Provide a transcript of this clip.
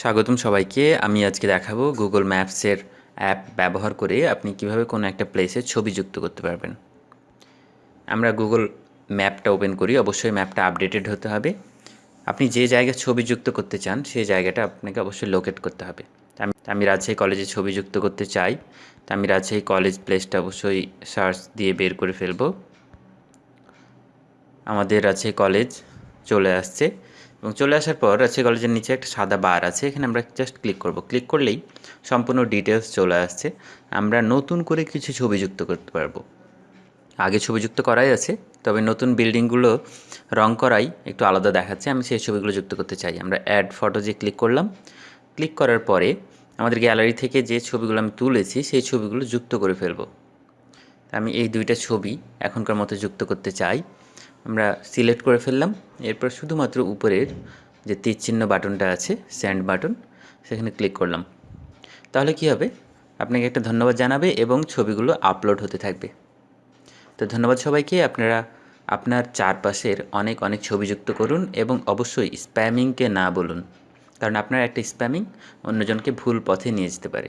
স্বাগতম সবাইকে। আমি আজকে দেখাবো গুগল ম্যাপসের অ্যাপ ব্যবহার করে আপনি কীভাবে কোনো একটা প্লেসে ছবি যুক্ত করতে পারবেন। আমরা গুগল ম্যাপটা ওপেন করি, অবশ্যই ম্যাপটা আপডেটেড হতে হবে। আপনি যে জায়গায় ছবি যুক্ত করতে চান, সেই জায়গাটা আপনাকে অবশ্যই লোকেট করতে হবে। আমি আমি রাজশাহী কলেজে ছবি যুক্ত করতে চাই। তা আমি রাজশাহী কলেজ প্লেসটা অবশ্যই সার্চ দিয়ে বের করে ফেলব। আমাদের রাজশাহী কলেজ চলে আসছে। এবং চলে আসার পর রাজশাহী কলেজের নিচে একটা সাদা বার আছে, এখানে আমরা জাস্ট ক্লিক করব। ক্লিক করলেই সম্পূর্ণ ডিটেলস চলে আসছে। আমরা নতুন করে কিছু ছবি যুক্ত করতে পারব। আগে ছবি যুক্ত করাই আছে, তবে নতুন বিল্ডিংগুলো রং করাই একটু আলাদা দেখাচ্ছে। আমি সেই ছবিগুলো যুক্ত করতে চাই। আমরা অ্যাড ফটো যে ক্লিক করলাম ক্লিক করার পরে আমাদের গ্যালারি থেকে যে ছবিগুলো আমি তুলেছি, সেই ছবিগুলো যুক্ত করে ফেলব। আমি এই দুইটা ছবি এখনকার মতো যুক্ত করতে চাই। আমরা সিলেক্ট করে ফেললাম। এরপর শুধুমাত্র উপরের যে তীর চিহ্ন বাটনটা আছে স্যান্ড বাটন সেখানে ক্লিক করলাম। তাহলে কি হবে? আপনাকে একটা ধন্যবাদ জানাবে এবং ছবিগুলো আপলোড হতে থাকবে। তো ধন্যবাদ সবাইকে। আপনারা আপনার চারপাশের অনেক অনেক ছবি যুক্ত করুন এবং অবশ্যই স্প্যামিংকে না বলুন। কারণ আপনার একটা স্প্যামিং অন্যজনকে ভুল পথে নিয়ে যেতে পারে।